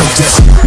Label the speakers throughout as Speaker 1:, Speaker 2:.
Speaker 1: You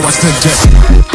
Speaker 1: know I still just.